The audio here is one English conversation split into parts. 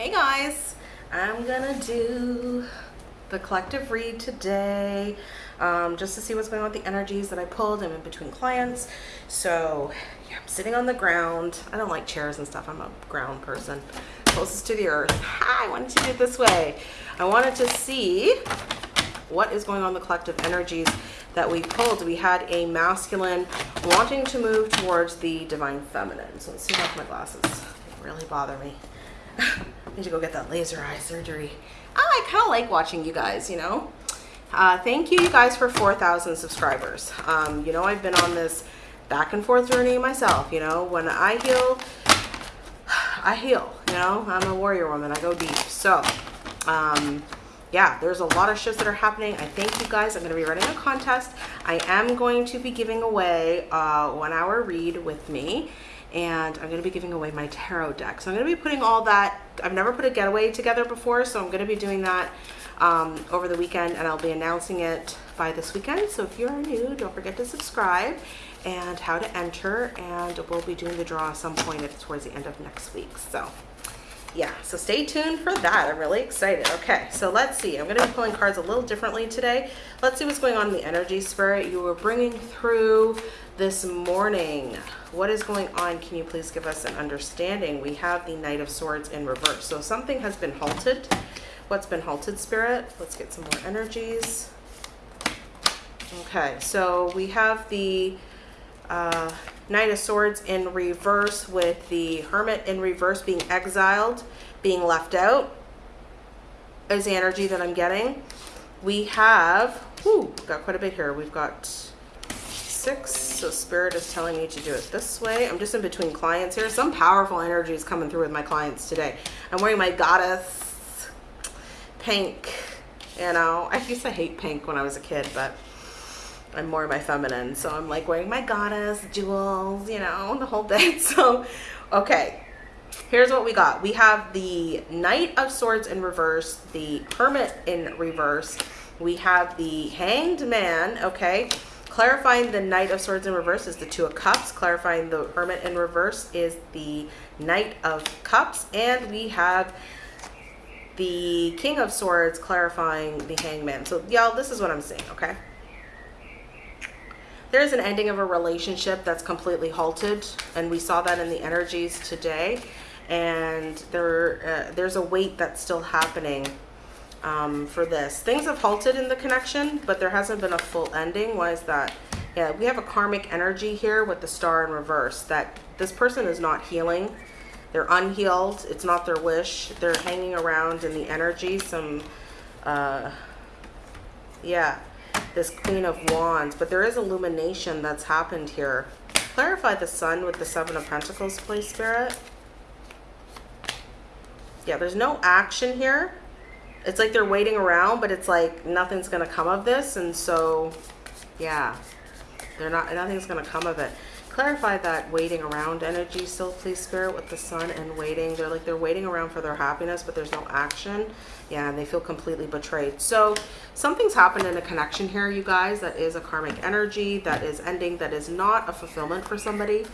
Hey guys, I'm gonna do the collective read today um, just to see what's going on with the energies that I pulled. I'm in between clients. So yeah, I'm sitting on the ground. I don't like chairs and stuff. I'm a ground person, closest to the earth. I wanted to do it this way. I wanted to see what is going on the collective energies that we pulled. We had a masculine wanting to move towards the divine feminine. So let's see off my glasses. They really bother me. Need to go get that laser eye surgery. I kind of like watching you guys, you know. Uh, thank you, you guys, for 4,000 subscribers. Um, you know, I've been on this back and forth journey myself. You know, when I heal, I heal. You know, I'm a warrior woman. I go deep. So, um, yeah, there's a lot of shifts that are happening. I thank you guys. I'm going to be running a contest. I am going to be giving away a one hour read with me and I'm going to be giving away my tarot deck. So I'm going to be putting all that, I've never put a getaway together before, so I'm going to be doing that um, over the weekend and I'll be announcing it by this weekend. So if you're new, don't forget to subscribe and how to enter and we'll be doing the draw at some point towards the end of next week. So yeah, so stay tuned for that. I'm really excited. Okay, so let's see. I'm going to be pulling cards a little differently today. Let's see what's going on in the energy spirit you were bringing through this morning. What is going on? Can you please give us an understanding? We have the Knight of Swords in reverse. So something has been halted. What's been halted, Spirit? Let's get some more energies. Okay, so we have the uh, Knight of Swords in reverse with the Hermit in reverse being exiled, being left out is the energy that I'm getting. We have, whoo, got quite a bit here. We've got six, so Spirit is telling me to do it this way. I'm just in between clients here. Some powerful energy is coming through with my clients today. I'm wearing my Goddess pink, you know. I used to hate pink when I was a kid, but I'm more of my feminine. So I'm like wearing my goddess, jewels, you know, the whole bit. So, okay, here's what we got. We have the Knight of Swords in reverse, the Hermit in reverse. We have the Hanged Man, okay. Clarifying the Knight of Swords in reverse is the Two of Cups. Clarifying the Hermit in reverse is the Knight of Cups. And we have the King of Swords clarifying the Hangman. So, y'all, this is what I'm saying, okay? there's an ending of a relationship that's completely halted and we saw that in the energies today and there uh, there's a weight that's still happening um, for this. Things have halted in the connection but there hasn't been a full ending. Why is that? Yeah we have a karmic energy here with the star in reverse that this person is not healing. They're unhealed. It's not their wish. They're hanging around in the energy. Some uh yeah this Queen of Wands, but there is illumination that's happened here. Clarify the Sun with the Seven of Pentacles, please, Spirit. Yeah, there's no action here. It's like they're waiting around, but it's like nothing's going to come of this. And so, yeah, they're not, nothing's going to come of it. Clarify that waiting around energy still please. Spirit with the sun and waiting. They're like they're waiting around for their happiness but there's no action. Yeah and they feel completely betrayed. So something's happened in a connection here you guys that is a karmic energy that is ending that is not a fulfillment for somebody.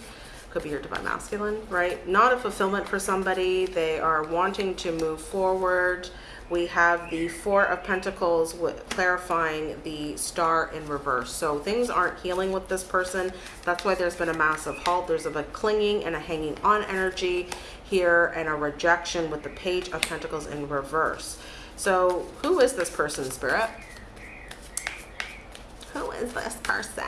Could be your divine masculine right? Not a fulfillment for somebody. They are wanting to move forward we have the four of pentacles with clarifying the star in reverse. So things aren't healing with this person. That's why there's been a massive halt. There's a clinging and a hanging on energy here and a rejection with the page of pentacles in reverse. So who is this person spirit? Who is this person?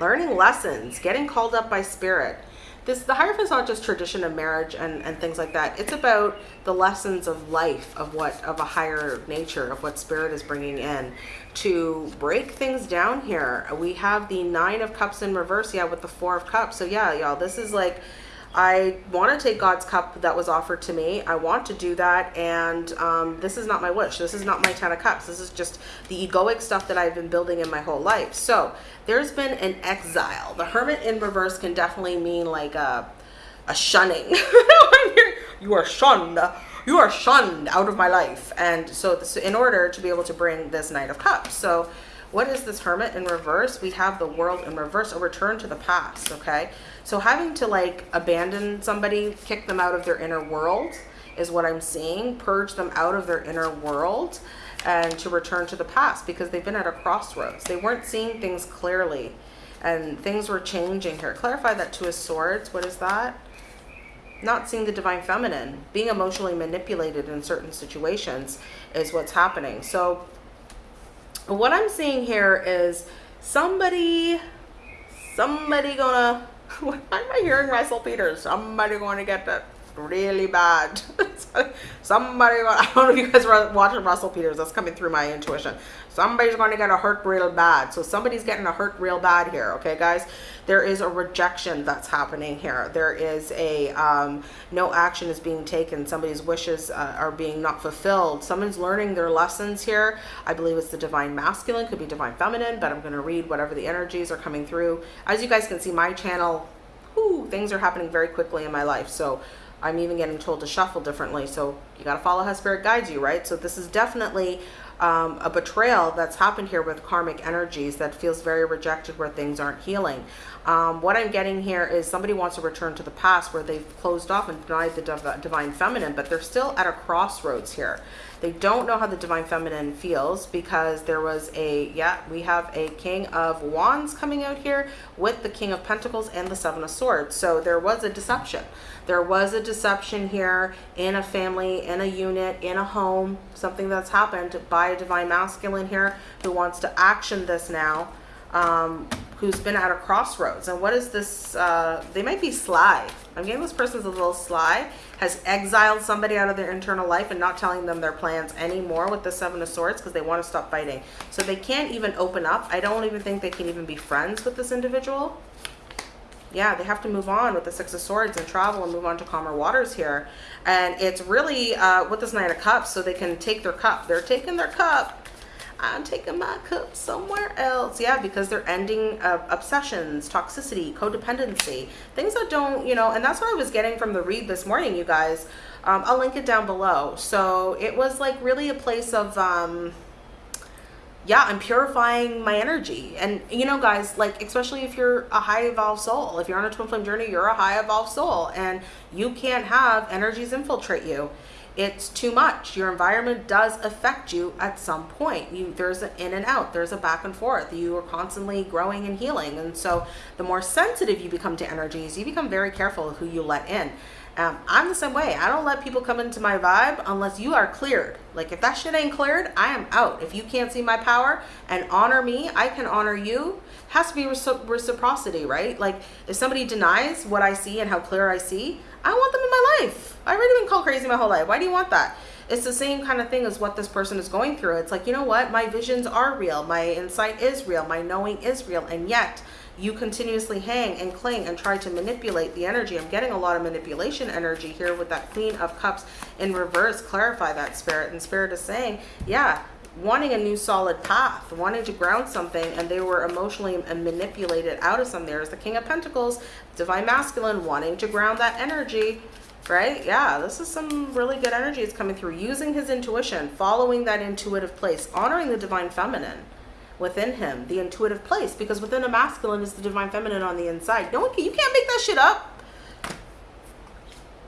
Learning lessons getting called up by spirit this the is not just tradition of marriage and and things like that. It's about the lessons of life of what of a higher nature of what spirit is bringing in. To break things down here we have the nine of cups in reverse. Yeah with the four of cups. So yeah y'all this is like I want to take God's cup that was offered to me. I want to do that. And um, this is not my wish. This is not my 10 of cups. This is just the egoic stuff that I've been building in my whole life. So there's been an exile. The hermit in reverse can definitely mean like a, a shunning. you are shunned. You are shunned out of my life. And so this, in order to be able to bring this knight of cups. So what is this hermit in reverse? We have the world in reverse, a return to the past, okay? So having to like abandon somebody, kick them out of their inner world is what I'm seeing, purge them out of their inner world and to return to the past because they've been at a crossroads. They weren't seeing things clearly and things were changing here. Clarify that Two of Swords. What is that? Not seeing the Divine Feminine. Being emotionally manipulated in certain situations is what's happening. So what I'm seeing here is somebody, somebody gonna, why am I hearing Russell Peters? Somebody gonna get that really bad. Somebody, I don't know if you guys are watching Russell Peters. That's coming through my intuition. Somebody's going to get a hurt real bad. So somebody's getting a hurt real bad here. Okay, guys. There is a rejection that's happening here. There is a um, no action is being taken. Somebody's wishes uh, are being not fulfilled. Someone's learning their lessons here. I believe it's the divine masculine, could be divine feminine, but I'm going to read whatever the energies are coming through. As you guys can see, my channel, whoo, things are happening very quickly in my life. So I'm even getting told to shuffle differently. So you got to follow how spirit guides you, right? So this is definitely um, a betrayal that's happened here with karmic energies that feels very rejected where things aren't healing. Um, what I'm getting here is somebody wants to return to the past where they've closed off and denied the div divine feminine, but they're still at a crossroads here. They don't know how the divine feminine feels because there was a, yeah, we have a king of wands coming out here with the king of pentacles and the seven of swords. So there was a deception. There was a deception here in a family, in a unit, in a home, something that's happened by a divine masculine here who wants to action this now. Um, who's been at a crossroads. And what is this? Uh, they might be sly. I'm getting this person's a little sly, has exiled somebody out of their internal life and not telling them their plans anymore with the Seven of Swords because they want to stop fighting. So they can't even open up. I don't even think they can even be friends with this individual. Yeah, they have to move on with the Six of Swords and travel and move on to calmer waters here. And it's really uh, with this Nine of Cups so they can take their cup. They're taking their cup I'm taking my cup somewhere else. Yeah, because they're ending uh, obsessions, toxicity, codependency, things that don't, you know, and that's what I was getting from the read this morning, you guys. Um, I'll link it down below. So it was like really a place of, um, yeah, I'm purifying my energy. And, you know, guys, like, especially if you're a high evolved soul, if you're on a twin flame journey, you're a high evolved soul and you can't have energies infiltrate you it's too much. Your environment does affect you at some point. You there's an in and out, there's a back and forth. You are constantly growing and healing. And so the more sensitive you become to energies, you become very careful of who you let in. Um, I'm the same way. I don't let people come into my vibe unless you are cleared. Like if that shit ain't cleared, I am out. If you can't see my power and honor me, I can honor you. Has to be reciprocity, right? Like if somebody denies what I see and how clear I see, I want them in my life. I've already been called crazy my whole life. Why do you want that? It's the same kind of thing as what this person is going through. It's like, you know what? My visions are real. My insight is real. My knowing is real. And yet you continuously hang and cling and try to manipulate the energy. I'm getting a lot of manipulation energy here with that Queen of Cups in reverse. Clarify that spirit. And spirit is saying, yeah, wanting a new solid path, wanting to ground something, and they were emotionally manipulated out of some. There's the King of Pentacles, Divine Masculine, wanting to ground that energy, right? Yeah, this is some really good energy is coming through. Using his intuition, following that intuitive place, honoring the Divine Feminine within him, the intuitive place, because within a masculine is the Divine Feminine on the inside. No one can, you can't make that shit up.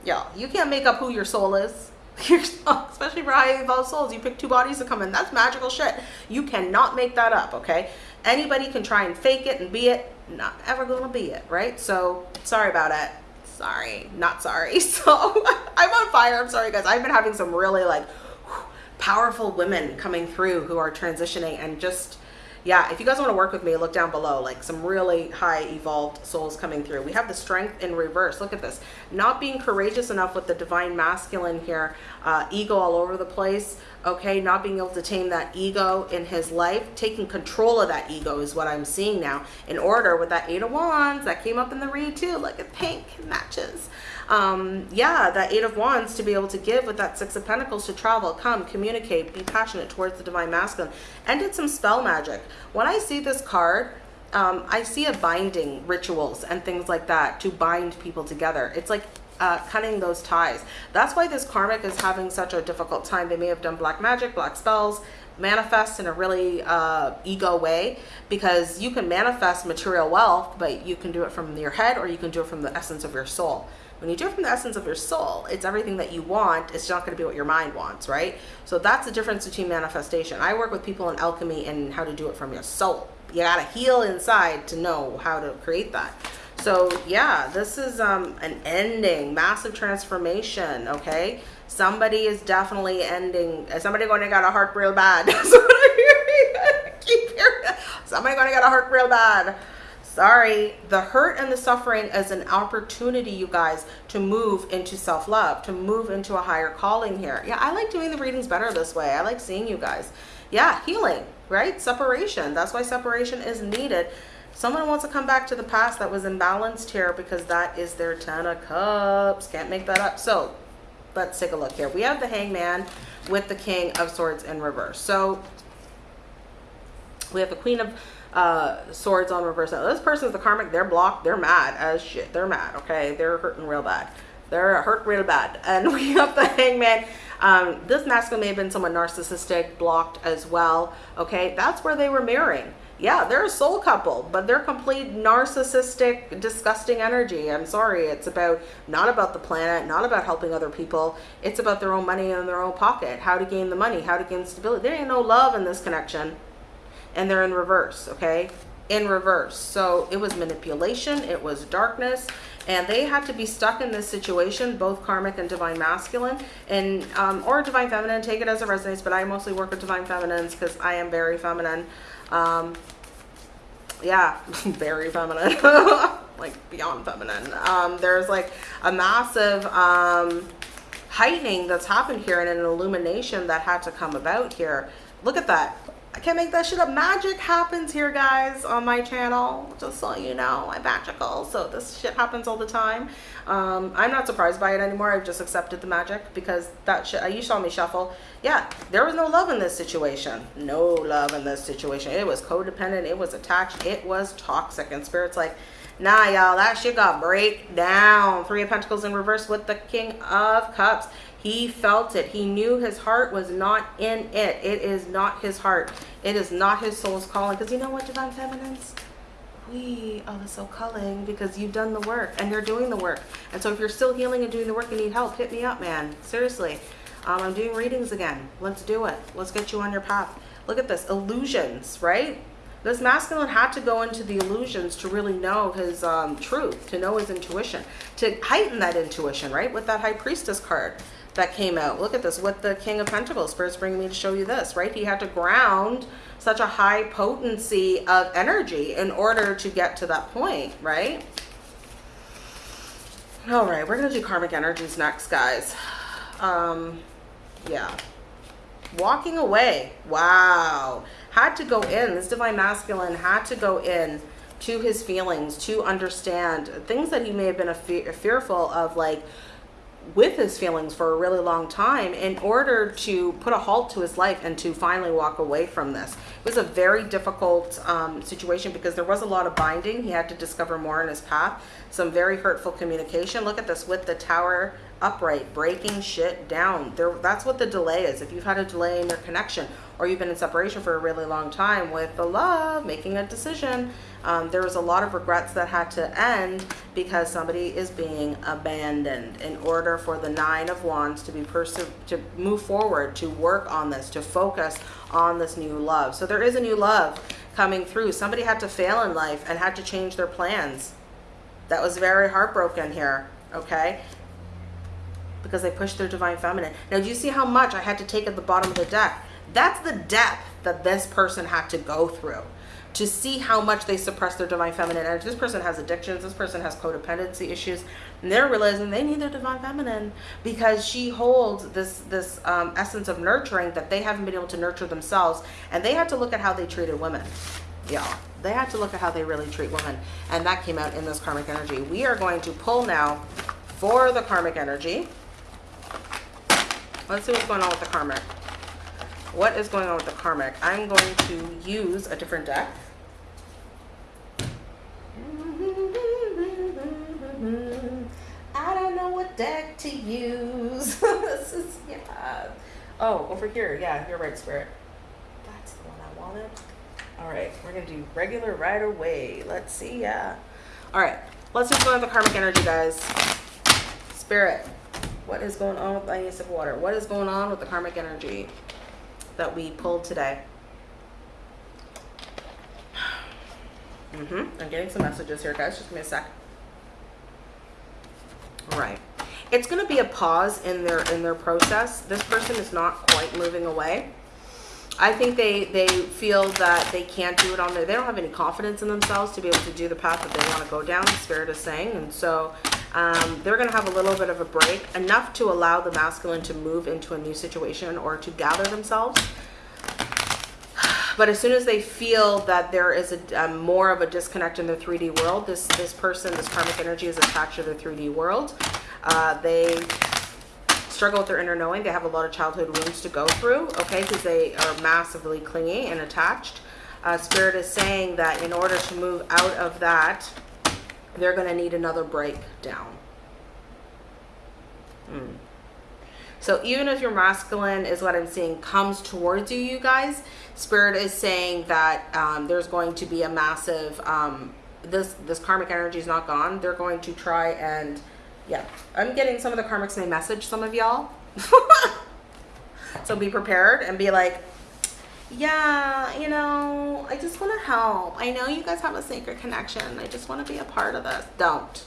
Yeah, you can't make up who your soul is. Especially for high evolved souls, you pick two bodies to come in. That's magical shit. You cannot make that up, okay? Anybody can try and fake it and be it. Not ever gonna be it, right? So sorry about it. Sorry, not sorry. So I'm on fire. I'm sorry, guys. I've been having some really like powerful women coming through who are transitioning and just yeah, if you guys want to work with me, look down below, like some really high evolved souls coming through. We have the strength in reverse. Look at this. Not being courageous enough with the divine masculine here, uh, ego all over the place, okay? Not being able to tame that ego in his life, taking control of that ego is what I'm seeing now. In order with that eight of wands that came up in the read too, like a pink matches um, yeah, that Eight of Wands to be able to give with that Six of Pentacles to travel, come, communicate, be passionate towards the Divine Masculine, and did some spell magic. When I see this card, um, I see a binding rituals and things like that to bind people together. It's like uh, cutting those ties. That's why this karmic is having such a difficult time. They may have done black magic, black spells, manifest in a really uh, ego way because you can manifest material wealth, but you can do it from your head or you can do it from the essence of your soul. When you do it from the essence of your soul, it's everything that you want. It's not going to be what your mind wants, right? So that's the difference between manifestation. I work with people in alchemy and how to do it from your soul. You got to heal inside to know how to create that. So yeah, this is um, an ending, massive transformation, okay? Somebody is definitely ending, somebody going to get a heart real bad. Keep hearing. Somebody going to get a heart real bad. Sorry, the hurt and the suffering is an opportunity, you guys, to move into self-love, to move into a higher calling here. Yeah, I like doing the readings better this way. I like seeing you guys. Yeah, healing, right? Separation. That's why separation is needed. Someone wants to come back to the past that was imbalanced here because that is their Ten of Cups. Can't make that up. So let's take a look here. We have the Hangman with the King of Swords in reverse. So we have the Queen of uh, Swords on reverse. Now this person's the karmic. They're blocked. They're mad as shit. They're mad. Okay, they're hurting real bad. They're hurt real bad. And we have the Hangman. Um, this masculine may have been someone narcissistic, blocked as well. Okay, that's where they were marrying yeah, they're a soul couple, but they're complete narcissistic, disgusting energy. I'm sorry. It's about not about the planet, not about helping other people. It's about their own money in their own pocket, how to gain the money, how to gain stability. There ain't no love in this connection. And they're in reverse, okay? In reverse. So it was manipulation, it was darkness, and they had to be stuck in this situation, both karmic and divine masculine, and um, or divine feminine. Take it as it resonates, but I mostly work with divine feminines because I am very feminine. Um, yeah, very feminine, like beyond feminine. Um, there's like a massive um, heightening that's happened here and an illumination that had to come about here. Look at that. I can't make that shit up. Magic happens here, guys, on my channel. Just so you know, I'm magical. So this shit happens all the time. Um, I'm not surprised by it anymore. I've just accepted the magic because that shit, you saw me shuffle. Yeah, there was no love in this situation. No love in this situation. It was codependent. It was attached. It was toxic. And Spirit's like, nah, y'all, that shit got break down. Three of Pentacles in reverse with the King of Cups. He felt it. He knew his heart was not in it. It is not his heart. It is not his soul's calling. Because you know what, Divine Feminines? We are the soul calling because you've done the work and you're doing the work. And so if you're still healing and doing the work and need help, hit me up, man. Seriously. Um, I'm doing readings again. Let's do it. Let's get you on your path. Look at this. Illusions, right? This masculine had to go into the illusions to really know his um, truth, to know his intuition, to heighten that intuition, right? With that high priestess card that came out. Look at this with the King of Pentacles. Spirit's bringing me to show you this, right? He had to ground such a high potency of energy in order to get to that point, right? All right, we're going to do karmic energies next, guys. Um, yeah. Walking away. Wow. Had to go in. This divine masculine had to go in to his feelings to understand things that he may have been fearful of, like, with his feelings for a really long time in order to put a halt to his life and to finally walk away from this. It was a very difficult um, situation because there was a lot of binding. He had to discover more in his path. Some very hurtful communication. Look at this with the tower upright, breaking shit down. There, that's what the delay is. If you've had a delay in your connection or you've been in separation for a really long time with the love, making a decision, um, there was a lot of regrets that had to end because somebody is being abandoned in order for the nine of wands to be to move forward, to work on this, to focus on this new love. So there is a new love coming through. Somebody had to fail in life and had to change their plans. That was very heartbroken here, okay? Because they pushed their divine feminine. Now, do you see how much I had to take at the bottom of the deck? That's the depth that this person had to go through to see how much they suppress their divine feminine energy. This person has addictions. This person has codependency issues. And they're realizing they need their divine feminine because she holds this, this um, essence of nurturing that they haven't been able to nurture themselves. And they had to look at how they treated women. Yeah, they had to look at how they really treat women. And that came out in this karmic energy. We are going to pull now for the karmic energy. Let's see what's going on with the karmic. What is going on with the karmic? I'm going to use a different deck. I don't know what deck to use. this is, yeah. Oh, over here. Yeah, you're right, Spirit. That's the one I wanted. All right, we're gonna do regular right away. Let's see, yeah. All right, let's just go with the karmic energy, guys. Spirit, what is going on with the Ace of Water? What is going on with the karmic energy that we pulled today? Mm-hmm. I'm getting some messages here, guys. Just give me a sec. All right. It's going to be a pause in their in their process. This person is not quite moving away. I think they they feel that they can't do it on their. They don't have any confidence in themselves to be able to do the path that they want to go down. Spirit is saying, and so um, they're going to have a little bit of a break, enough to allow the masculine to move into a new situation or to gather themselves. But as soon as they feel that there is a um, more of a disconnect in their 3D world, this this person, this karmic energy is attached to their 3D world. Uh, they struggle with their inner knowing. They have a lot of childhood wounds to go through, okay, because they are massively clingy and attached. Uh, Spirit is saying that in order to move out of that, they're going to need another breakdown. Mm. So even if your masculine is what I'm seeing comes towards you, you guys, Spirit is saying that um, there's going to be a massive, um, this, this karmic energy is not gone. They're going to try and, yeah, I'm getting some of the karmics may message some of y'all. so be prepared and be like, yeah, you know, I just want to help. I know you guys have a sacred connection. I just want to be a part of this. Don't.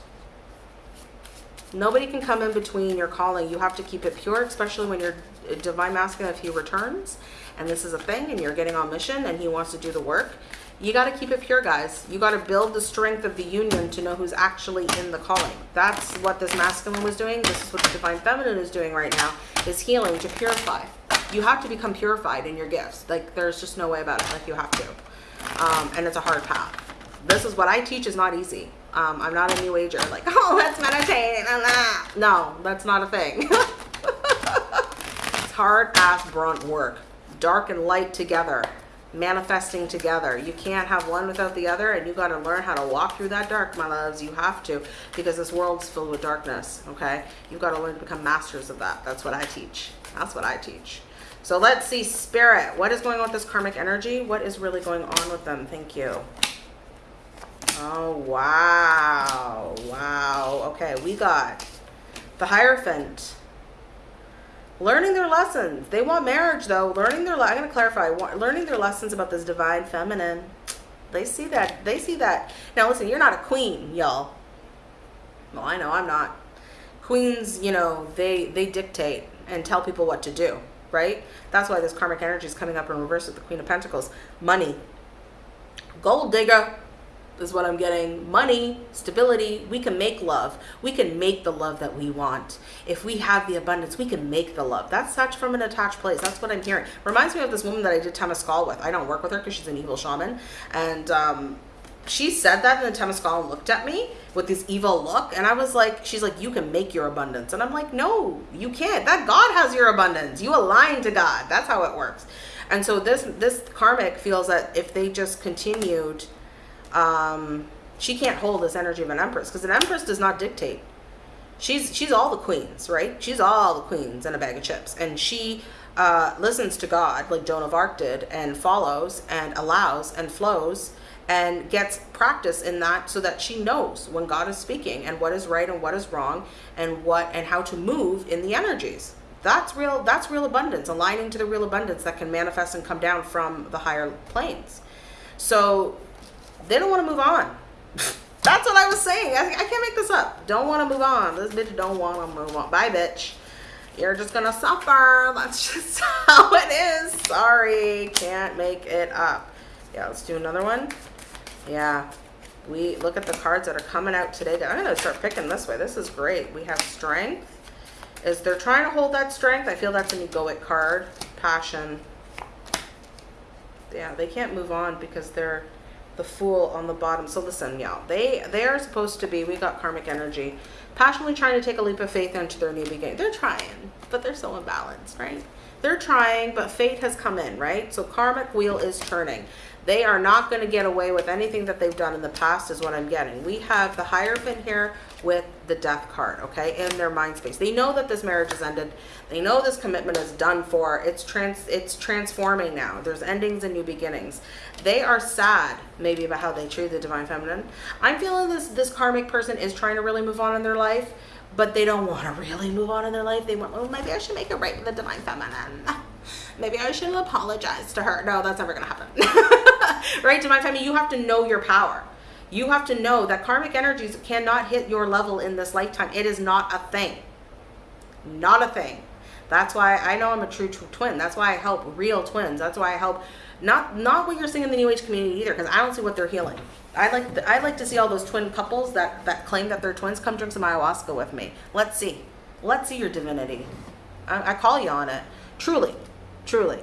Nobody can come in between your calling. You have to keep it pure, especially when you're uh, divine masculine if he returns and this is a thing and you're getting on mission and he wants to do the work. You got to keep it pure, guys. You got to build the strength of the union to know who's actually in the calling. That's what this masculine was doing. This is what the divine feminine is doing right now, is healing to purify you have to become purified in your gifts. Like there's just no way about it. Like you have to. Um, and it's a hard path. This is what I teach is not easy. Um, I'm not a new ager. Like, oh, let's meditate. No, that's not a thing. it's hard ass brunt work. Dark and light together. Manifesting together. You can't have one without the other and you got to learn how to walk through that dark, my loves. You have to because this world's filled with darkness, okay? You've got to learn to become masters of that. That's what I teach. That's what I teach. So let's see, Spirit. What is going on with this karmic energy? What is really going on with them? Thank you. Oh, wow. Wow. Okay, we got the Hierophant. Learning their lessons. They want marriage, though. Learning their... I'm going to clarify. Learning their lessons about this divine feminine. They see that. They see that. Now, listen, you're not a queen, y'all. Well, I know I'm not. Queens, you know, they, they dictate and tell people what to do right? That's why this karmic energy is coming up in reverse with the Queen of Pentacles. Money. Gold digger is what I'm getting. Money, stability. We can make love. We can make the love that we want. If we have the abundance, we can make the love. That's such from an attached place. That's what I'm hearing. Reminds me of this woman that I did Temescal with. I don't work with her because she's an evil shaman. And um, she said that and then Temescal looked at me with this evil look and I was like she's like you can make your abundance. And I'm like no you can't. That God has your abundance. You align to God. That's how it works. And so this this karmic feels that if they just continued um she can't hold this energy of an empress because an empress does not dictate. She's she's all the queens right? She's all the queens in a bag of chips. And she uh listens to God like Joan of Arc did and follows and allows and flows and gets practice in that so that she knows when God is speaking and what is right and what is wrong and what and how to move in the energies. That's real that's real abundance, aligning to the real abundance that can manifest and come down from the higher planes. So they don't want to move on. That's what I was saying. I, I can't make this up. Don't want to move on. This bitch don't want to move on. Bye, bitch. You're just to suffer. That's just how it is. Sorry. Can't make it up. Yeah, let's do another one. Yeah. We look at the cards that are coming out today. I'm to start picking this way. This is great. We have strength. Is they're trying to hold that strength. I feel that's an egoic card. Passion. Yeah, they can't move on because they're the fool on the bottom. So listen, y'all, they they are supposed to be, we got karmic energy, passionately trying to take a leap of faith into their new beginning. They're trying, but they're so imbalanced, right? They're trying, but fate has come in, right? So karmic wheel is turning. They are not going to get away with anything that they've done in the past is what I'm getting. We have the Hierophant here with the death card, okay, in their mind space. They know that this marriage is ended. They know this commitment is done for. It's trans it's transforming now. There's endings and new beginnings. They are sad maybe about how they treat the divine feminine. I'm feeling this this karmic person is trying to really move on in their life, but they don't want to really move on in their life. They want, oh, maybe I should make it right with the divine feminine. Maybe I should apologize to her. No, that's never going to happen. right, divine feminine, you have to know your power you have to know that karmic energies cannot hit your level in this lifetime. It is not a thing. Not a thing. That's why I know I'm a true, twin. That's why I help real twins. That's why I help not not what you're seeing in the new age community either, because I don't see what they're healing. I like I like to see all those twin couples that that claim that they're twins come drink some ayahuasca with me. Let's see. Let's see your divinity. I, I call you on it. Truly, truly,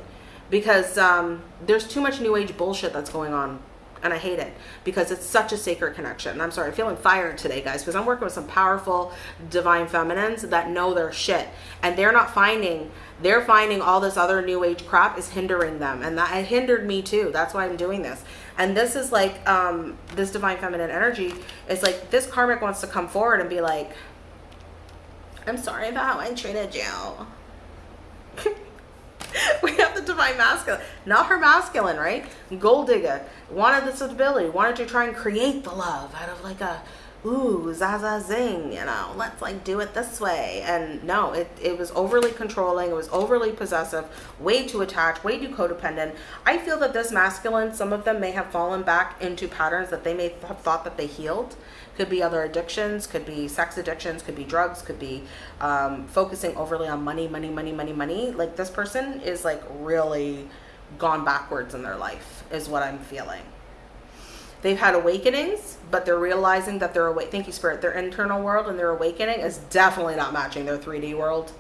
because um, there's too much new age bullshit that's going on and I hate it because it's such a sacred connection. I'm sorry, I'm feeling fired today, guys, because I'm working with some powerful divine feminines that know their shit, and they're not finding they're finding all this other new age crap is hindering them, and that it hindered me too. That's why I'm doing this. And this is like um, this divine feminine energy is like this karmic wants to come forward and be like, I'm sorry about how I treated you. we have the divine masculine, not her masculine, right? Gold digger. Wanted the stability, wanted to try and create the love out of like a ooh zaza zing, you know, let's like do it this way. And no, it it was overly controlling, it was overly possessive, way too attached, way too codependent. I feel that this masculine, some of them may have fallen back into patterns that they may have thought that they healed could be other addictions, could be sex addictions, could be drugs, could be um, focusing overly on money, money, money, money, money. Like this person is like really gone backwards in their life, is what I'm feeling. They've had awakenings, but they're realizing that they're awake. Thank you, Spirit. Their internal world and their awakening is definitely not matching their 3D world,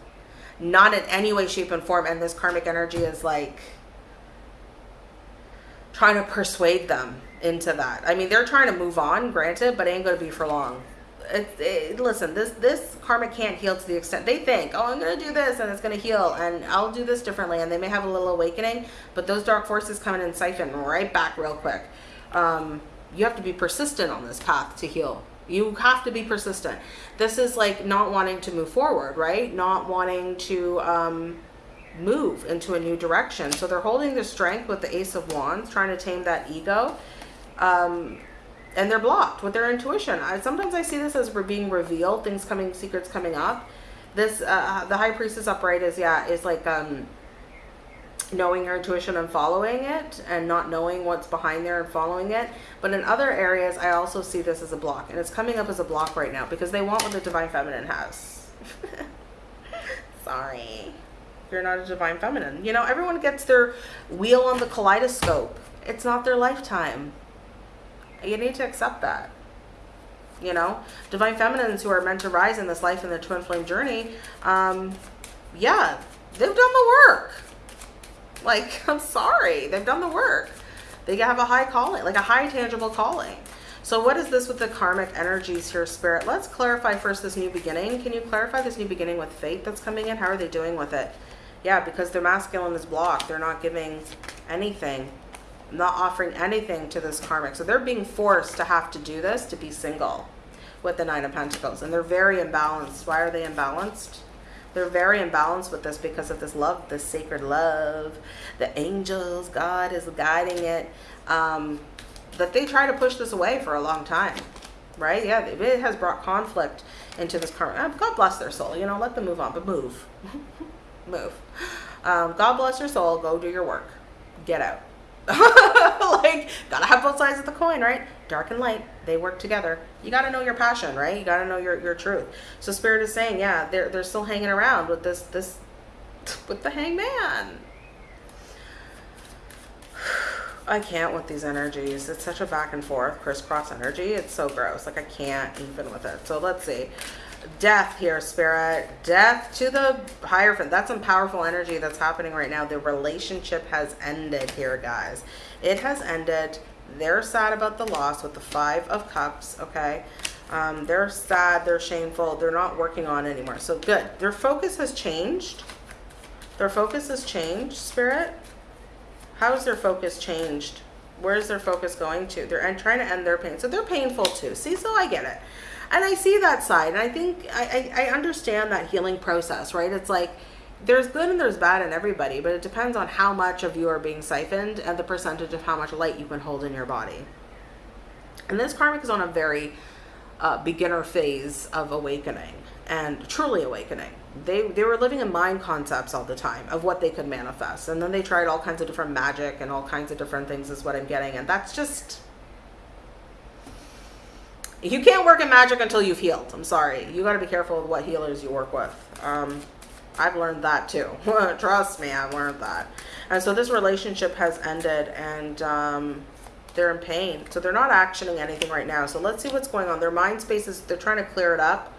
not in any way, shape, and form. And this karmic energy is like trying to persuade them into that. I mean, they're trying to move on, granted, but it ain't to be for long. It, it, listen, this this karma can't heal to the extent they think. Oh, I'm gonna do this and it's gonna heal, and I'll do this differently, and they may have a little awakening, but those dark forces come in and siphon right back real quick. Um, you have to be persistent on this path to heal. You have to be persistent. This is like not wanting to move forward, right? Not wanting to um, move into a new direction. So they're holding their strength with the Ace of Wands, trying to tame that ego um, and they're blocked with their intuition. I, sometimes I see this as we're being revealed, things coming, secrets coming up. This, uh, the High Priestess upright is, yeah, is like um, knowing your intuition and following it and not knowing what's behind there and following it. But in other areas, I also see this as a block. And it's coming up as a block right now because they want what the Divine Feminine has. Sorry. You're not a Divine Feminine. You know, everyone gets their wheel on the kaleidoscope. It's not their lifetime. You need to accept that. You know, divine feminines who are meant to rise in this life in the twin flame journey, um, yeah, they've done the work. Like, I'm sorry, they've done the work. They have a high calling, like a high tangible calling. So what is this with the karmic energies here, Spirit? Let's clarify first this new beginning. Can you clarify this new beginning with fate that's coming in? How are they doing with it? Yeah, because their masculine is blocked. They're not giving anything not offering anything to this karmic. So they're being forced to have to do this to be single with the Nine of Pentacles. And they're very imbalanced. Why are they imbalanced? They're very imbalanced with this because of this love, this sacred love. The angels, God is guiding it. Um, that they try to push this away for a long time. Right? Yeah, it has brought conflict into this karma. Uh, God bless their soul. You know, let them move on, but move. move. Um, God bless your soul. Go do your work. Get out. like, gotta have both sides of the coin, right? Dark and light, they work together. You gotta know your passion, right? You gotta know your, your truth. So Spirit is saying, yeah, they're, they're still hanging around with this, this, with the hangman. I can't with these energies. It's such a back and forth crisscross energy. It's so gross. Like I can't even with it. So let's see death here, spirit. Death to the Hierophant. That's some powerful energy that's happening right now. The relationship has ended here, guys. It has ended. They're sad about the loss with the Five of Cups, okay? Um, they're sad. They're shameful. They're not working on anymore. So good. Their focus has changed. Their focus has changed, spirit. How has their focus changed? Where's their focus going to? They're trying to end their pain. So they're painful too. See, so I get it. And I see that side, and I think I, I, I understand that healing process, right? It's like there's good and there's bad in everybody, but it depends on how much of you are being siphoned and the percentage of how much light you can hold in your body. And this karmic is on a very uh, beginner phase of awakening and truly awakening. They, they were living in mind concepts all the time of what they could manifest. And then they tried all kinds of different magic and all kinds of different things is what I'm getting. And that's just, you can't work in magic until you've healed. I'm sorry. You got to be careful with what healers you work with. Um, I've learned that too. Trust me, I've learned that. And so this relationship has ended and um, they're in pain. So they're not actioning anything right now. So let's see what's going on. Their mind space is, they're trying to clear it up.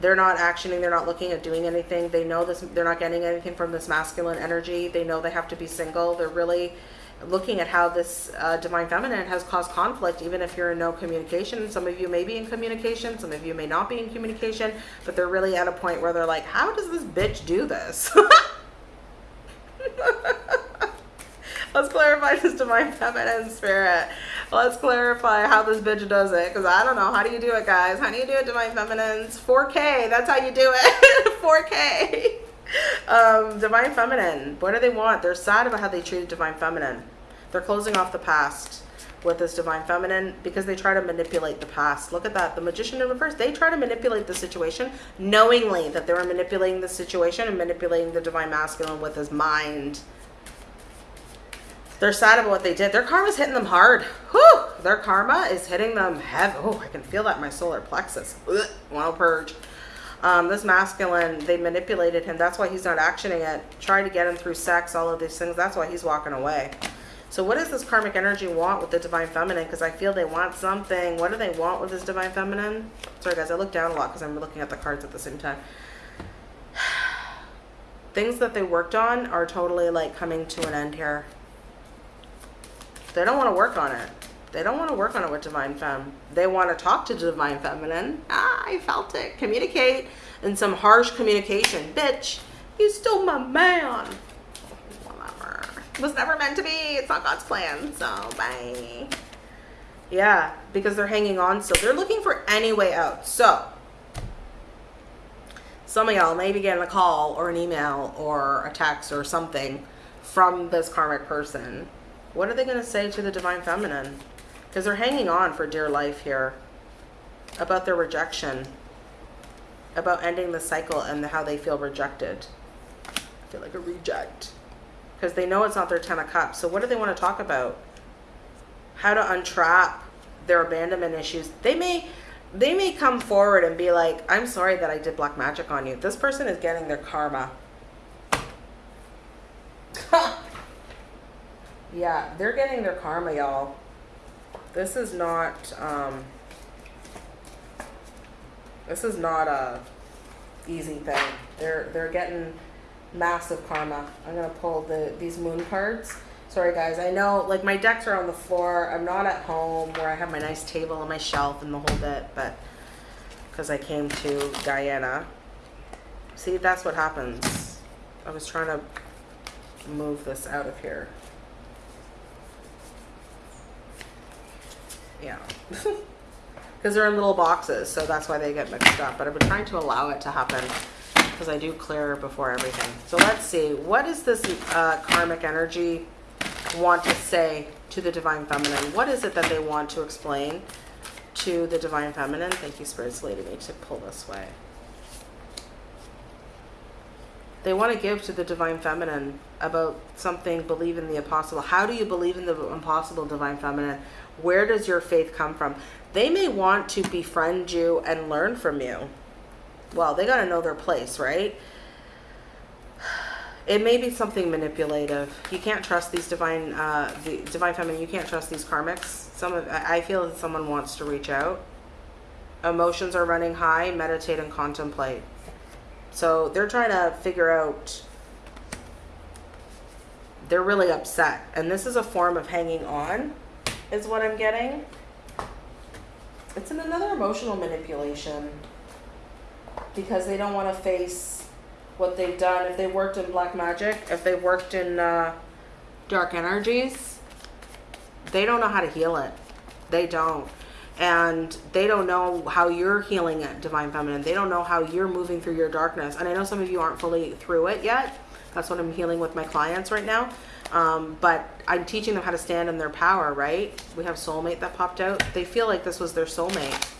They're not actioning. They're not looking at doing anything. They know this. They're not getting anything from this masculine energy. They know they have to be single. They're really looking at how this uh, divine feminine has caused conflict, even if you're in no communication. Some of you may be in communication, some of you may not be in communication, but they're really at a point where they're like, how does this bitch do this? Let's clarify this divine feminine spirit. Let's clarify how this bitch does it. Because I don't know. How do you do it, guys? How do you do it, divine feminines? 4K. That's how you do it. 4K. Um, divine feminine. What do they want? They're sad about how they treated divine feminine. They're closing off the past with this divine feminine because they try to manipulate the past. Look at that. The magician in reverse, they try to manipulate the situation knowingly that they were manipulating the situation and manipulating the divine masculine with his mind. They're sad about what they did. Their karma's hitting them hard. Whew! Their karma is hitting them heavy. Oh, I can feel that in my solar plexus. Ugh, want to purge. Um, this masculine, they manipulated him. That's why he's not actioning it. Try to get him through sex, all of these things. That's why he's walking away. So what does this karmic energy want with the divine feminine? Because I feel they want something. What do they want with this divine feminine? Sorry, guys, I look down a lot because I'm looking at the cards at the same time. Things that they worked on are totally like coming to an end here. They don't want to work on it. They don't want to work on it with Divine Femme. They want to talk to Divine Feminine. Ah, I felt it. Communicate in some harsh communication. Bitch, you stole my man was never meant to be. It's not God's plan. So bye. Yeah, because they're hanging on So They're looking for any way out. So some of y'all may be getting a call or an email or a text or something from this karmic person. What are they going to say to the divine feminine? Because they're hanging on for dear life here about their rejection, about ending the cycle and how they feel rejected. I feel like a reject because they know it's not their 10 of cups. So what do they want to talk about? How to untrap their abandonment issues. They may they may come forward and be like, I'm sorry that I did black magic on you. This person is getting their karma. yeah, they're getting their karma, y'all. This is not um this is not a easy thing. They're they're getting massive karma. I'm gonna pull the these moon cards. Sorry guys, I know like my decks are on the floor. I'm not at home where I have my nice table and my shelf and the whole bit, but because I came to Guyana. See, that's what happens. I was trying to move this out of here. Yeah. Because they're in little boxes, so that's why they get mixed up. But I've been trying to allow it to happen because I do clear before everything. So let's see, what does this uh, karmic energy want to say to the Divine Feminine? What is it that they want to explain to the Divine Feminine? Thank you, Spirits leading me to pull this way. They want to give to the Divine Feminine about something, believe in the impossible. How do you believe in the impossible, Divine Feminine? Where does your faith come from? They may want to befriend you and learn from you well, they got to know their place, right? It may be something manipulative. You can't trust these divine, uh, the divine feminine. You can't trust these karmics. Some of, I feel that someone wants to reach out. Emotions are running high. Meditate and contemplate. So they're trying to figure out. They're really upset, and this is a form of hanging on, is what I'm getting. It's in another emotional manipulation because they don't want to face what they've done. If they worked in black magic, if they worked in uh, dark energies, they don't know how to heal it. They don't. and they don't know how you're healing it, divine feminine. They don't know how you're moving through your darkness. And I know some of you aren't fully through it yet. That's what I'm healing with my clients right now. Um, but I'm teaching them how to stand in their power, right? We have soulmate that popped out. They feel like this was their soulmate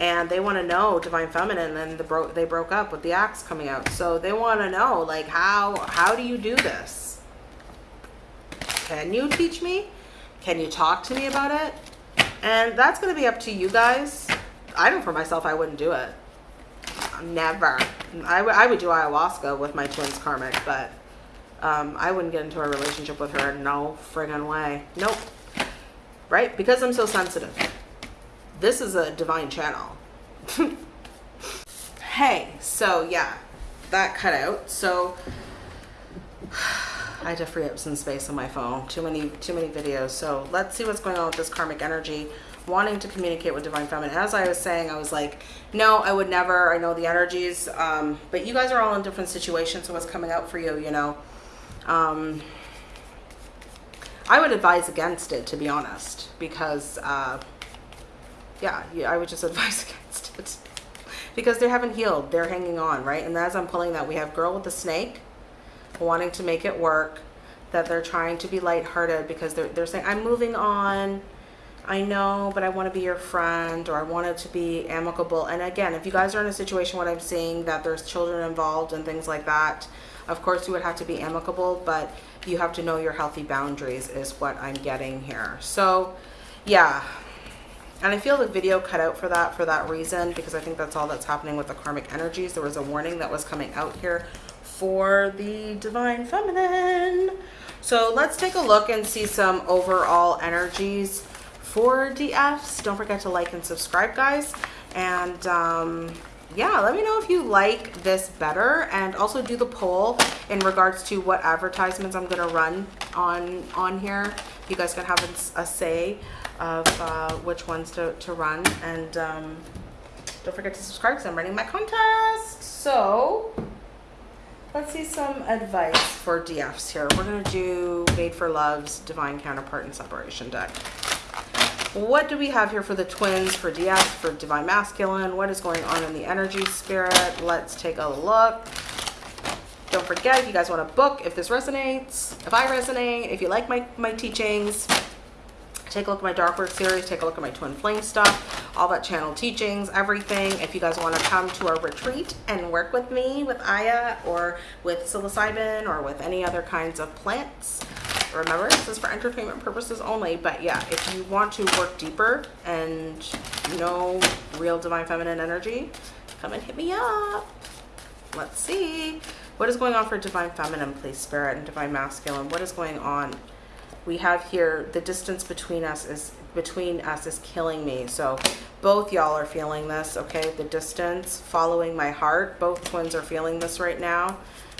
and they want to know divine feminine and the bro they broke up with the axe coming out. So they want to know like how how do you do this? Can you teach me? Can you talk to me about it? And that's going to be up to you guys. I know for myself i wouldn't do it. Never. I, I would do ayahuasca with my twins karmic but um, i wouldn't get into a relationship with her. No friggin way. Nope. Right? Because i'm so sensitive this is a divine channel. hey, so yeah, that cut out. So I had to free up some space on my phone. Too many, too many videos. So let's see what's going on with this karmic energy wanting to communicate with divine feminine as i was saying i was like no i would never i know the energies um, but you guys are all in different situations so what's coming out for you you know um, i would advise against it to be honest because uh, yeah, yeah, I would just advise against it because they haven't healed. They're hanging on, right? And as I'm pulling that, we have girl with the snake wanting to make it work, that they're trying to be lighthearted because they're, they're saying, I'm moving on. I know, but I want to be your friend or I want it to be amicable. And again, if you guys are in a situation what I'm seeing that there's children involved and things like that, of course you would have to be amicable, but you have to know your healthy boundaries is what I'm getting here. So yeah, and I feel the video cut out for that for that reason because I think that's all that's happening with the karmic energies. There was a warning that was coming out here for the divine feminine. So let's take a look and see some overall energies for DFs. Don't forget to like and subscribe, guys. And um, yeah, let me know if you like this better and also do the poll in regards to what advertisements I'm going to run on, on here. You guys can have a, a say of uh, which ones to, to run. And um, don't forget to subscribe because I'm running my contest. So let's see some advice for DFs here. We're going to do Made for Love's Divine Counterpart and Separation deck. What do we have here for the twins, for DF, for Divine Masculine? What is going on in the energy spirit? Let's take a look. Don't forget, if you guys want a book, if this resonates, if I resonate, if you like my, my teachings, take a look at my dark work series take a look at my twin flame stuff all that channel teachings everything. If you guys want to come to a retreat and work with me with aya or with psilocybin or with any other kinds of plants remember this is for entertainment purposes only but yeah if you want to work deeper and know real divine feminine energy come and hit me up. Let's see. What is going on for divine feminine please spirit and divine masculine? What is going on we have here the distance between us is between us is killing me. So both y'all are feeling this okay? The distance following my heart. Both twins are feeling this right now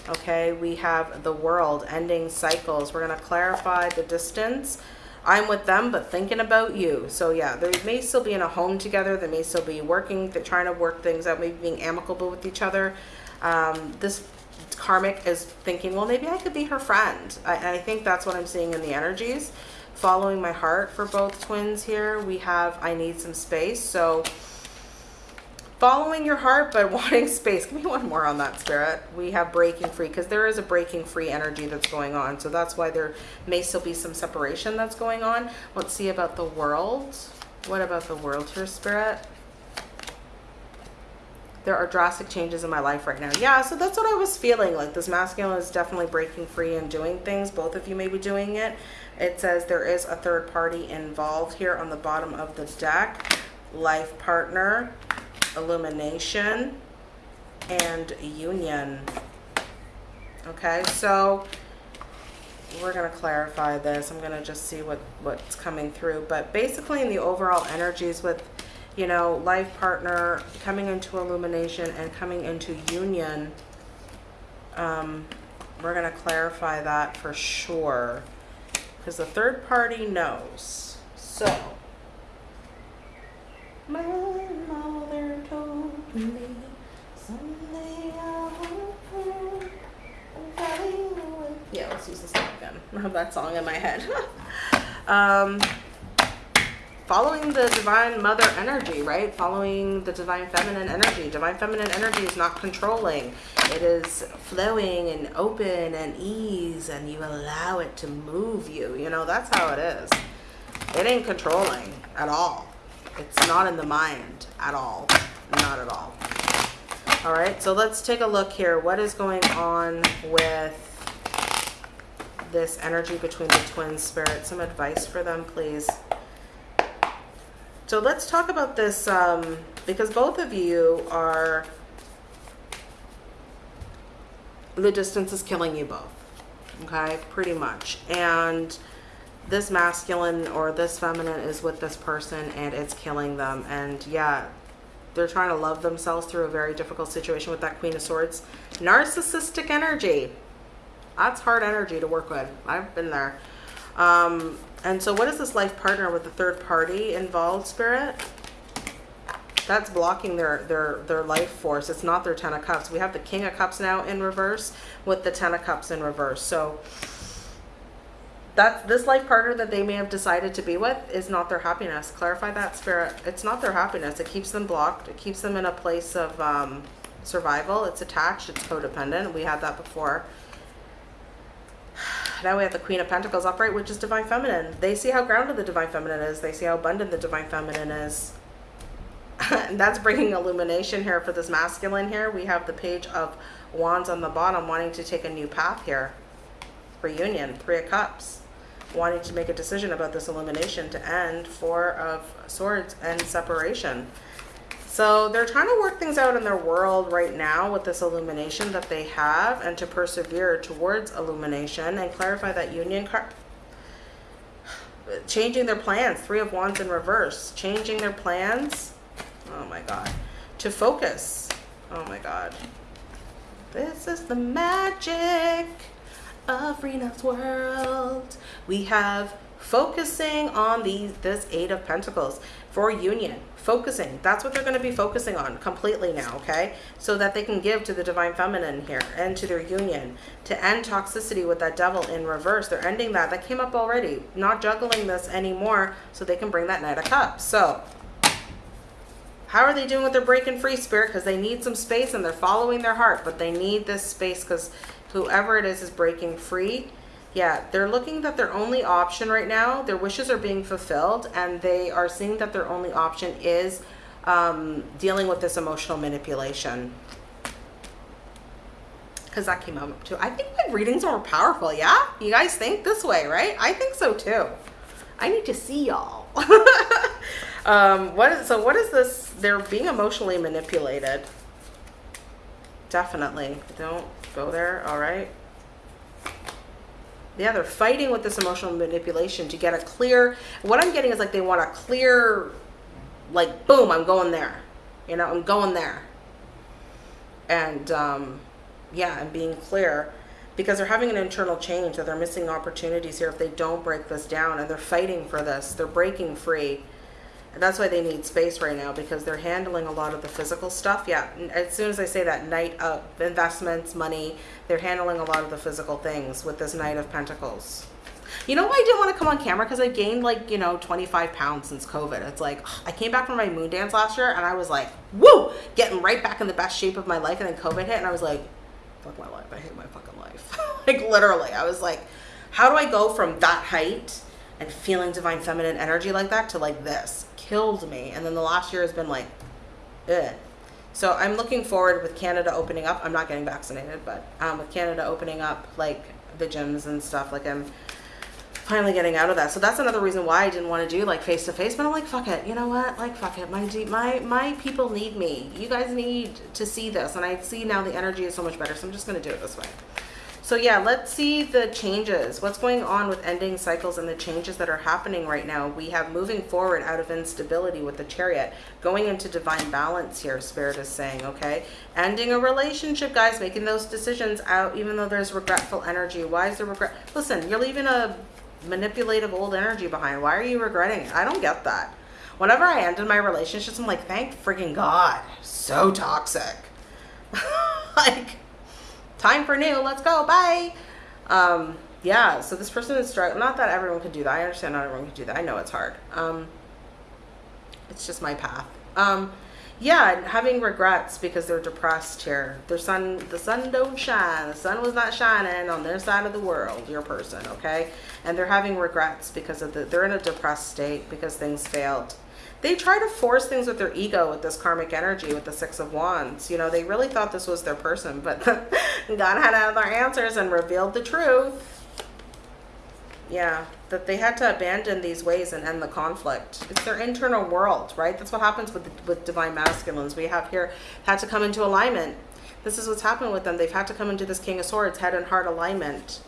okay? We have the world ending cycles. We're going to clarify the distance. I'm with them but thinking about you. So yeah they may still be in a home together. They may still be working they're trying to work things out maybe being amicable with each other. Um, this karmic is thinking, well, maybe I could be her friend. I, I think that's what I'm seeing in the energies. Following my heart for both twins here, we have I need some space. So following your heart, but wanting space. Give me one more on that, Spirit. We have breaking free because there is a breaking free energy that's going on. So that's why there may still be some separation that's going on. Let's see about the world. What about the world here, Spirit? There are drastic changes in my life right now. Yeah, so that's what I was feeling. Like this masculine is definitely breaking free and doing things. Both of you may be doing it. It says there is a third party involved here on the bottom of the deck. Life partner, illumination, and union. Okay, so we're going to clarify this. I'm going to just see what, what's coming through. But basically in the overall energies with you know, life partner coming into illumination and coming into union. Um, we're going to clarify that for sure because the third party knows. So, my mother told me someday I will Yeah, let's use this song again. I have that song in my head. um, following the divine mother energy, right? Following the divine feminine energy. Divine feminine energy is not controlling. It is flowing and open and ease and you allow it to move you. You know, that's how it is. It ain't controlling at all. It's not in the mind at all. Not at all. All right, so let's take a look here. What is going on with this energy between the twin spirits? Some advice for them, please. So let's talk about this um, because both of you are, the distance is killing you both. Okay, pretty much. And this masculine or this feminine is with this person and it's killing them. And yeah, they're trying to love themselves through a very difficult situation with that Queen of Swords. Narcissistic energy. That's hard energy to work with. I've been there. Um, and so what is this life partner with the third party involved, Spirit? That's blocking their, their, their life force. It's not their Ten of Cups. We have the King of Cups now in reverse with the Ten of Cups in reverse. So that's this life partner that they may have decided to be with is not their happiness. Clarify that, Spirit. It's not their happiness. It keeps them blocked. It keeps them in a place of um, survival. It's attached. It's codependent. We had that before. Now we have the Queen of Pentacles upright, which is Divine Feminine. They see how grounded the Divine Feminine is. They see how abundant the Divine Feminine is. and that's bringing illumination here for this masculine here. We have the Page of Wands on the bottom wanting to take a new path here. Reunion, Three of Cups. Wanting to make a decision about this illumination to end Four of Swords and separation. So they're trying to work things out in their world right now with this illumination that they have and to persevere towards illumination and clarify that union card. Changing their plans. Three of Wands in reverse. Changing their plans. Oh my God. To focus. Oh my God. This is the magic of Rena's world. We have focusing on these this eight of pentacles for union focusing. That's what they're going to be focusing on completely now okay? So that they can give to the divine feminine here and to their union to end toxicity with that devil in reverse. They're ending that. That came up already. Not juggling this anymore so they can bring that knight of cups. So how are they doing with their breaking free spirit? Because they need some space and they're following their heart but they need this space because whoever it is is breaking free yeah, they're looking that their only option right now, their wishes are being fulfilled, and they are seeing that their only option is um, dealing with this emotional manipulation. Because that came up too. I think my readings are more powerful, yeah? You guys think this way, right? I think so too. I need to see y'all. um, what is, so what is this? They're being emotionally manipulated. Definitely. Don't go there, all right? Yeah they're fighting with this emotional manipulation to get a clear what i'm getting is like they want a clear like boom i'm going there you know i'm going there. And um yeah and being clear because they're having an internal change that they're missing opportunities here if they don't break this down and they're fighting for this they're breaking free and that's why they need space right now because they're handling a lot of the physical stuff. Yeah, as soon as I say that, Knight of investments, money, they're handling a lot of the physical things with this Knight of Pentacles. You know why I didn't want to come on camera? Because I gained like, you know, 25 pounds since COVID. It's like, I came back from my moon dance last year and I was like, woo, getting right back in the best shape of my life. And then COVID hit and I was like, fuck my life. I hate my fucking life. like literally, I was like, how do I go from that height and feeling divine feminine energy like that to like this? Killed me. And then the last year has been like, eh. So I'm looking forward with Canada opening up. I'm not getting vaccinated, but um, with Canada opening up, like the gyms and stuff, like I'm finally getting out of that. So that's another reason why I didn't want to do like face to face. But I'm like, fuck it. You know what? Like, fuck it. My my my people need me. You guys need to see this, and I see now the energy is so much better. So I'm just gonna do it this way. So yeah, let's see the changes. What's going on with ending cycles and the changes that are happening right now. We have moving forward out of instability with the chariot, going into divine balance here, Spirit is saying, okay? Ending a relationship, guys, making those decisions out, even though there's regretful energy. Why is there regret? Listen, you're leaving a manipulative old energy behind. Why are you regretting it? I don't get that. Whenever I end in my relationships, I'm like, thank freaking God. So toxic. like, time for new, let's go, bye. Um, yeah, so this person is struggling. Not that everyone could do that. I understand not everyone could do that. I know it's hard. Um, It's just my path. Um, yeah, having regrets because they're depressed here. Their sun, the sun don't shine. The sun was not shining on their side of the world. Your person, okay? And they're having regrets because of the. They're in a depressed state because things failed. They try to force things with their ego with this karmic energy with the six of wands. You know, they really thought this was their person, but God had other answers and revealed the truth. Yeah, that they had to abandon these ways and end the conflict. It's their internal world, right? That's what happens with with divine masculines. We have here had to come into alignment. This is what's happened with them. They've had to come into this King of Swords head and heart alignment.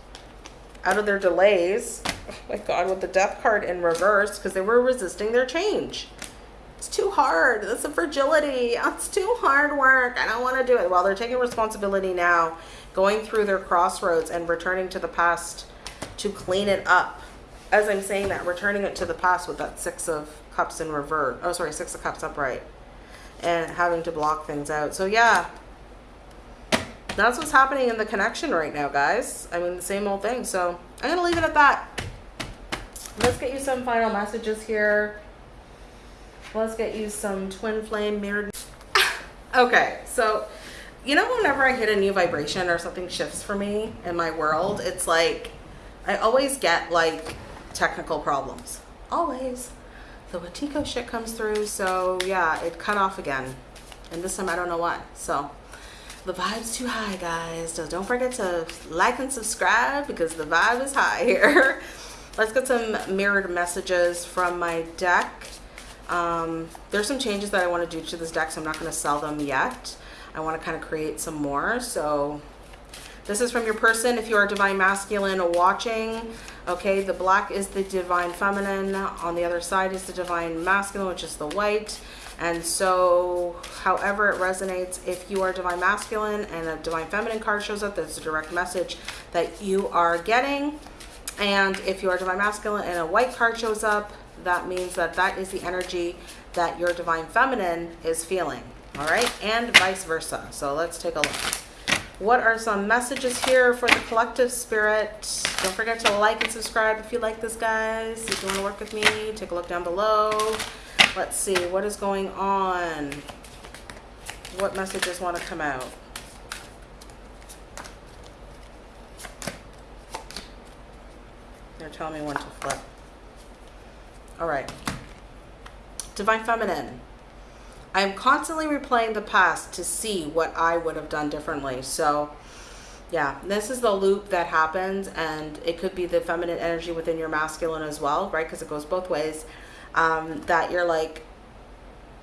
Out of their delays, oh my God, with the Death card in reverse because they were resisting their change. It's too hard. That's a fragility. It's too hard work. I don't want to do it. Well, they're taking responsibility now, going through their crossroads and returning to the past to clean it up. As I'm saying that, returning it to the past with that Six of Cups in reverse. Oh, sorry, Six of Cups upright. And having to block things out. So yeah, that's what's happening in the connection right now, guys. I mean, the same old thing. So I'm going to leave it at that. Let's get you some final messages here. Let's get you some twin flame mirrored. okay, so you know whenever I hit a new vibration or something shifts for me in my world, it's like I always get like technical problems. Always. The Wetiko shit comes through, so yeah, it cut off again. And this time I don't know why. So the vibe's too high, guys. So don't forget to like and subscribe because the vibe is high here. Let's get some mirrored messages from my deck. Um, there's some changes that I want to do to this deck, so I'm not going to sell them yet. I want to kind of create some more. So this is from your person. If you are divine masculine watching, okay, the black is the divine feminine. On the other side is the divine masculine, which is the white. And so, however it resonates, if you are divine masculine and a divine feminine card shows up, that's a direct message that you are getting. And if you are divine masculine and a white card shows up, that means that that is the energy that your divine feminine is feeling. All right, and vice versa. So let's take a look. What are some messages here for the collective spirit? Don't forget to like and subscribe if you like this, guys. If you want to work with me, take a look down below. Let's see, what is going on? What messages want to come out? They're telling me when to flip. All right. Divine Feminine. I am constantly replaying the past to see what I would have done differently. So, yeah, this is the loop that happens, and it could be the feminine energy within your masculine as well, right? Because it goes both ways. Um, that you're like,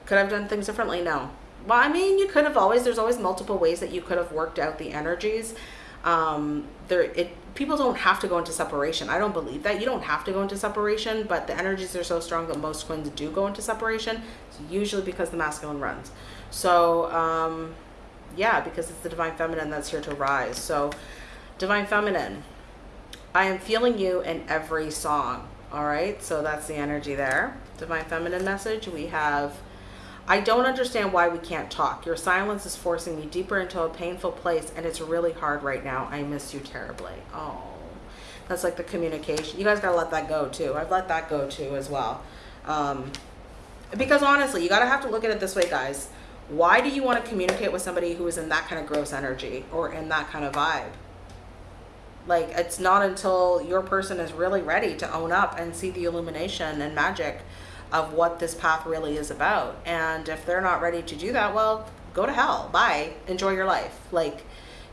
could I have done things differently? No. Well, I mean, you could have always. There's always multiple ways that you could have worked out the energies. Um, there, it people don't have to go into separation. I don't believe that. You don't have to go into separation, but the energies are so strong that most twins do go into separation, usually because the masculine runs. So, um, yeah, because it's the divine feminine that's here to rise. So, divine feminine, I am feeling you in every song. All right, so that's the energy there. Divine feminine message. We have I don't understand why we can't talk. Your silence is forcing me deeper into a painful place, and it's really hard right now. I miss you terribly. Oh, that's like the communication. You guys got to let that go, too. I've let that go, too, as well. Um, because honestly, you got to have to look at it this way, guys. Why do you want to communicate with somebody who is in that kind of gross energy or in that kind of vibe? Like, it's not until your person is really ready to own up and see the illumination and magic of what this path really is about. And if they're not ready to do that, well, go to hell. Bye. Enjoy your life. Like,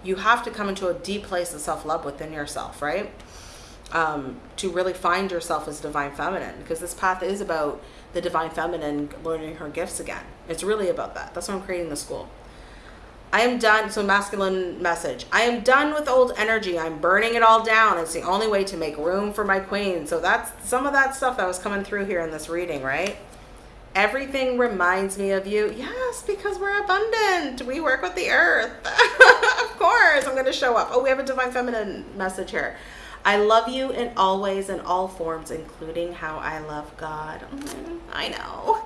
you have to come into a deep place of self love within yourself, right? Um, to really find yourself as divine feminine, because this path is about the divine feminine learning her gifts again. It's really about that. That's why I'm creating the school. I am done. So, masculine message. I am done with old energy. I'm burning it all down. It's the only way to make room for my queen. So, that's some of that stuff that was coming through here in this reading, right? Everything reminds me of you. Yes, because we're abundant. We work with the earth. of course, I'm going to show up. Oh, we have a divine feminine message here. I love you in all ways and all forms, including how I love God. Mm, I know.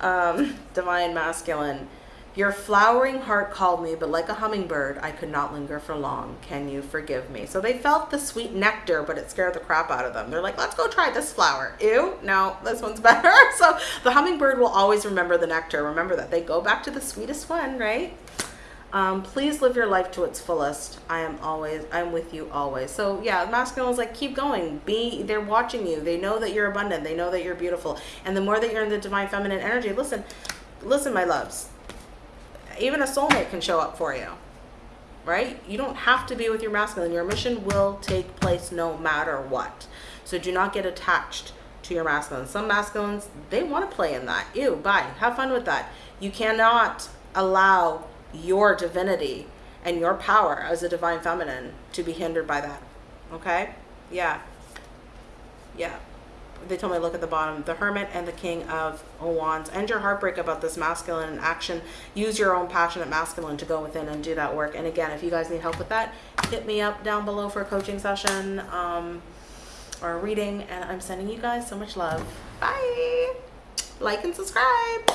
Um, divine masculine Your flowering heart called me, but like a hummingbird, I could not linger for long. Can you forgive me? So they felt the sweet nectar, but it scared the crap out of them. They're like, let's go try this flower. Ew, no, this one's better. So the hummingbird will always remember the nectar. Remember that they go back to the sweetest one, right? Um, please live your life to its fullest. I am always, I'm with you always. So yeah, masculine is like, keep going. Be, they're watching you. They know that you're abundant. They know that you're beautiful. And the more that you're in the divine feminine energy, listen, listen, my loves even a soulmate can show up for you right? You don't have to be with your masculine. Your mission will take place no matter what. So do not get attached to your masculine. Some masculines they want to play in that. Ew bye. Have fun with that. You cannot allow your divinity and your power as a divine feminine to be hindered by that okay? Yeah. Yeah they told me look at the bottom the hermit and the king of wands. End your heartbreak about this masculine action. Use your own passionate masculine to go within and do that work. And again if you guys need help with that hit me up down below for a coaching session um, or a reading. And i'm sending you guys so much love. Bye. Like and subscribe